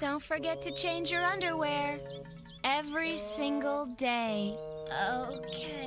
Don't forget to change your underwear every single day. Okay.